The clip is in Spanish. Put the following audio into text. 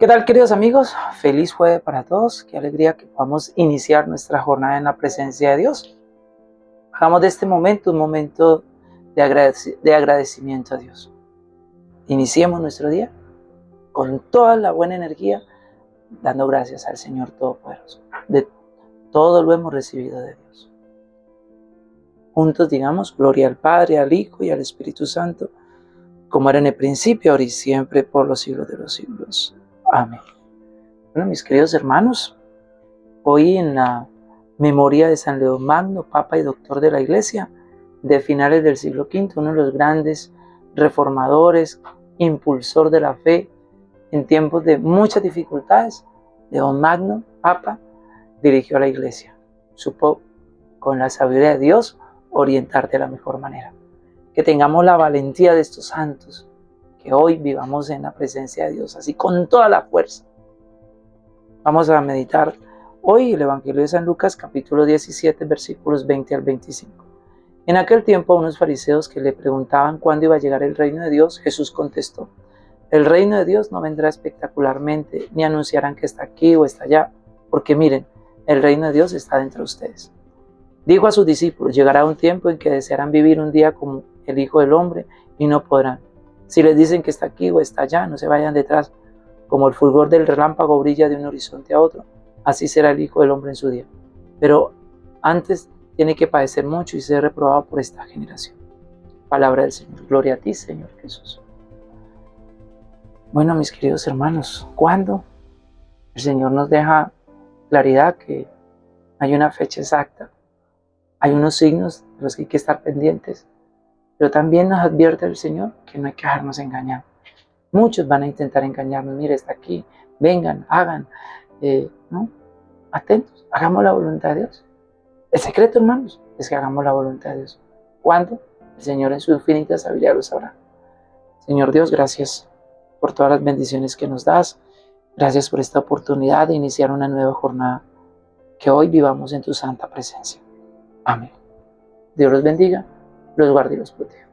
¿Qué tal queridos amigos? Feliz jueves para todos. Qué alegría que podamos iniciar nuestra jornada en la presencia de Dios. Hagamos de este momento un momento de, agradecimiento a Dios. Iniciemos nuestro día con toda la buena energía, dando gracias al Señor Todopoderoso. De todo lo hemos recibido de Dios. Juntos digamos, gloria al Padre, al Hijo y al Espíritu Santo, como era en el principio, ahora y siempre, por los siglos de los siglos. Amén. Bueno, mis queridos hermanos, hoy en la memoria de San León Magno, Papa y Doctor de la Iglesia, de finales del siglo V, uno de los grandes reformadores, impulsor de la fe en tiempos de muchas dificultades, León Magno, Papa, dirigió a la Iglesia. Supo, con la sabiduría de Dios, orientarte de la mejor manera. Que tengamos la valentía de estos santos, que hoy vivamos en la presencia de Dios, así con toda la fuerza. Vamos a meditar hoy el Evangelio de San Lucas capítulo 17 versículos 20 al 25. En aquel tiempo unos fariseos que le preguntaban cuándo iba a llegar el reino de Dios, Jesús contestó, el reino de Dios no vendrá espectacularmente, ni anunciarán que está aquí o está allá, porque miren, el reino de Dios está dentro de ustedes. Dijo a sus discípulos, llegará un tiempo en que desearán vivir un día como el Hijo del Hombre y no podrán. Si les dicen que está aquí o está allá, no se vayan detrás. Como el fulgor del relámpago brilla de un horizonte a otro, así será el Hijo del Hombre en su día. Pero antes tiene que padecer mucho y ser reprobado por esta generación. Palabra del Señor. Gloria a ti, Señor Jesús. Bueno, mis queridos hermanos, ¿cuándo el Señor nos deja claridad que hay una fecha exacta? Hay unos signos de los que hay que estar pendientes pero también nos advierte el Señor que no hay que dejarnos engañar. Muchos van a intentar engañarnos. Mire, está aquí. Vengan, hagan. Eh, ¿no? Atentos. Hagamos la voluntad de Dios. El secreto, hermanos, es que hagamos la voluntad de Dios. ¿Cuándo? El Señor en su infinita sabiduría lo sabrá. Señor Dios, gracias por todas las bendiciones que nos das. Gracias por esta oportunidad de iniciar una nueva jornada. Que hoy vivamos en tu santa presencia. Amén. Dios los bendiga los guarde y los proteja.